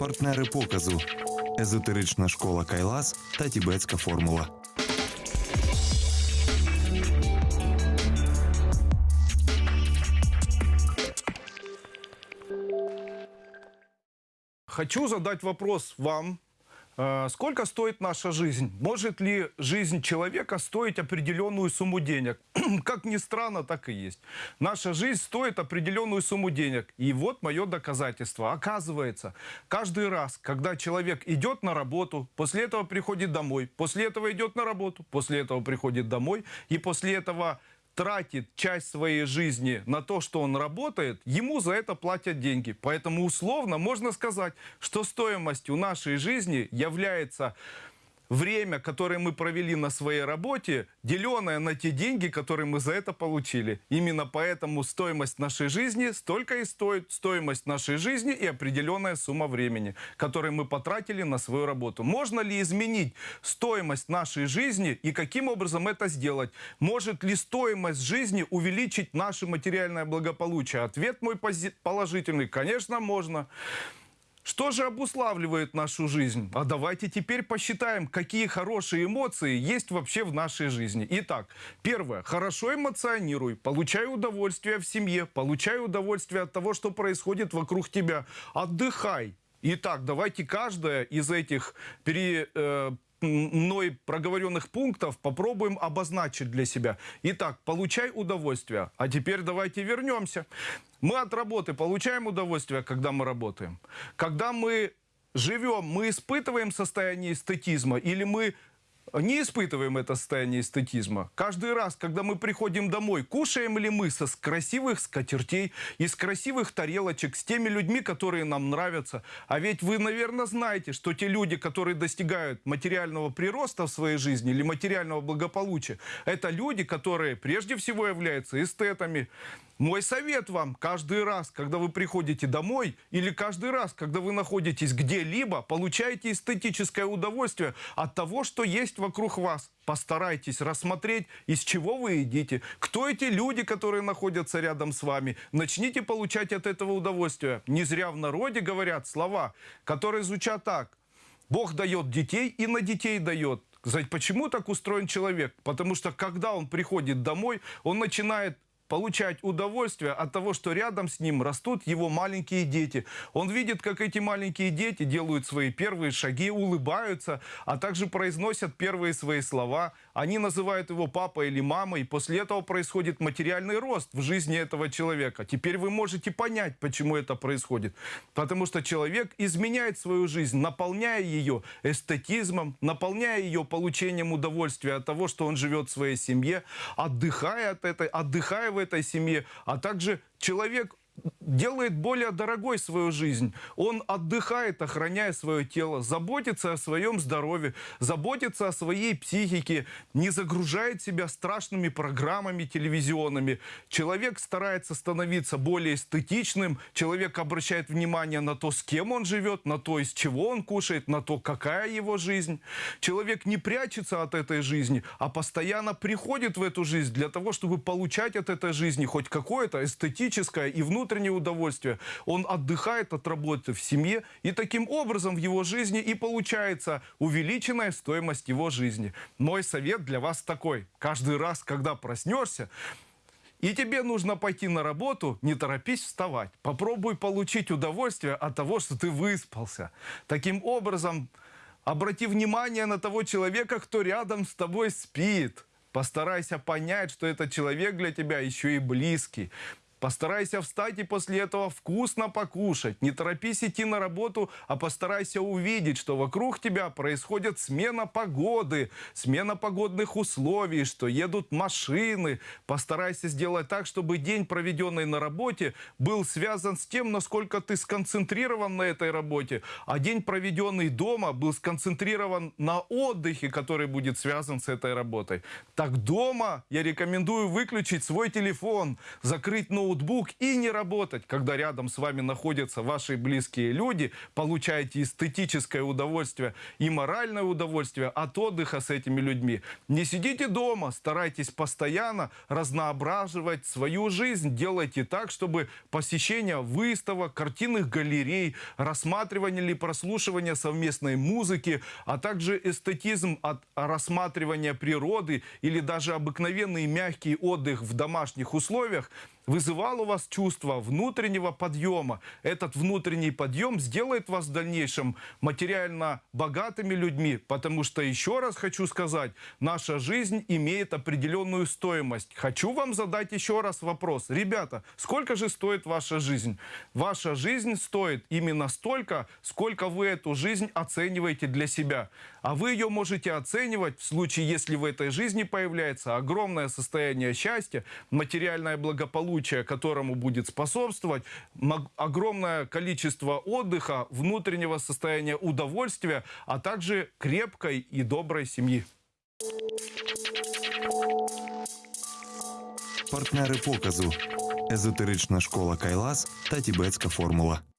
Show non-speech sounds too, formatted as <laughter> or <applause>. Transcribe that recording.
партнери показу, езотерична школа Кайлас та Тібетська формула. Хочу задать вопрос вам. Э, Сколько стоит наша жизнь? Может ли жизнь человека стоить определенную сумму денег? <clears throat> Как ни странно, так и есть. Наша жизнь стоит определенную сумму денег. И вот мое доказательство. Оказывается, каждый раз, когда человек идет на работу, после этого приходит домой, после этого идет на работу, после этого приходит домой, и после этого тратит часть своей жизни на то, что он работает, ему за это платят деньги. Поэтому условно можно сказать, что стоимостью нашей жизни является время, которое мы провели на своей работе, деленное на те деньги, которые мы за это получили. Именно поэтому стоимость нашей жизни столько и стоит стоимость нашей жизни и определенная сумма времени, которую мы потратили на свою работу. Можно ли изменить стоимость нашей жизни и каким образом это сделать? Может ли стоимость жизни увеличить наше материальное благополучие? Ответ мой положительный. Конечно, можно. Что же обуславливает нашу жизнь? А давайте теперь посчитаем, какие хорошие эмоции есть вообще в нашей жизни. Итак, первое. Хорошо эмоционируй, получай удовольствие в семье, получай удовольствие от того, что происходит вокруг тебя. Отдыхай. Итак, давайте каждое из этих пере, э, мной проговоренных пунктов попробуем обозначить для себя. Итак, получай удовольствие. А теперь давайте вернемся. Мы от работы получаем удовольствие, когда мы работаем. Когда мы живем, мы испытываем состояние эстетизма или мы не испытываем это состояние эстетизма. Каждый раз, когда мы приходим домой, кушаем ли мы со с красивых скатертей, из красивых тарелочек, с теми людьми, которые нам нравятся. А ведь вы, наверное, знаете, что те люди, которые достигают материального прироста в своей жизни или материального благополучия, это люди, которые прежде всего являются эстетами. Мой совет вам каждый раз, когда вы приходите домой или каждый раз, когда вы находитесь где-либо, получайте эстетическое удовольствие от того, что есть вокруг вас. Постарайтесь рассмотреть, из чего вы едите, кто эти люди, которые находятся рядом с вами. Начните получать от этого удовольствие. Не зря в народе говорят слова, которые звучат так. Бог дает детей и на детей дает. Почему так устроен человек? Потому что когда он приходит домой, он начинает получать удовольствие от того, что рядом с ним растут его маленькие дети. Он видит, как эти маленькие дети делают свои первые шаги, улыбаются, а также произносят первые свои слова. Они называют его папой или мамой, после этого происходит материальный рост в жизни этого человека. Теперь вы можете понять, почему это происходит. Потому что человек изменяет свою жизнь, наполняя ее эстетизмом, наполняя ее получением удовольствия от того, что он живет в своей семье, отдыхая от этой, отдыхая в этой семье, а также человек делает более дорогой свою жизнь. Он отдыхает, охраняя свое тело, заботится о своем здоровье, заботится о своей психике, не загружает себя страшными программами телевизионными. Человек старается становиться более эстетичным, человек обращает внимание на то, с кем он живет, на то, из чего он кушает, на то, какая его жизнь. Человек не прячется от этой жизни, а постоянно приходит в эту жизнь для того, чтобы получать от этой жизни хоть какое-то эстетическое и внутреннее удовольствие. Он отдыхает от работы в семье, и таким образом в его жизни и получается увеличенная стоимость его жизни. Мой совет для вас такой. Каждый раз, когда проснешься, и тебе нужно пойти на работу, не торопись вставать. Попробуй получить удовольствие от того, что ты выспался. Таким образом, обрати внимание на того человека, кто рядом с тобой спит. Постарайся понять, что этот человек для тебя еще и близкий. Постарайся встать и после этого вкусно покушать. Не торопись идти на работу, а постарайся увидеть, что вокруг тебя происходит смена погоды, смена погодных условий, что едут машины. Постарайся сделать так, чтобы день, проведенный на работе, был связан с тем, насколько ты сконцентрирован на этой работе, а день, проведенный дома, был сконцентрирован на отдыхе, который будет связан с этой работой. Так дома я рекомендую выключить свой телефон, закрыть ноутбук, ноутбук и не работать, когда рядом с вами находятся ваши близкие люди, получаете эстетическое удовольствие и моральное удовольствие от отдыха с этими людьми. Не сидите дома, старайтесь постоянно разноображивать свою жизнь, делайте так, чтобы посещение выставок, картинных галерей, рассматривание или прослушивание совместной музыки, а также эстетизм от рассматривания природы или даже обыкновенный мягкий отдых в домашних условиях вызывал у вас чувство внутреннего подъема. Этот внутренний подъем сделает вас в дальнейшем материально богатыми людьми, потому что, еще раз хочу сказать, наша жизнь имеет определенную стоимость. Хочу вам задать еще раз вопрос. Ребята, сколько же стоит ваша жизнь? Ваша жизнь стоит именно столько, сколько вы эту жизнь оцениваете для себя. А вы ее можете оценивать в случае, если в этой жизни появляется огромное состояние счастья, материальное благополучие, которому будет способствовать, огромное количество отдыха, внутреннего состояния удовольствия, а также крепкой и доброй семьи. Партнери показу Езотерична школа Кайлас та Тібетська формула.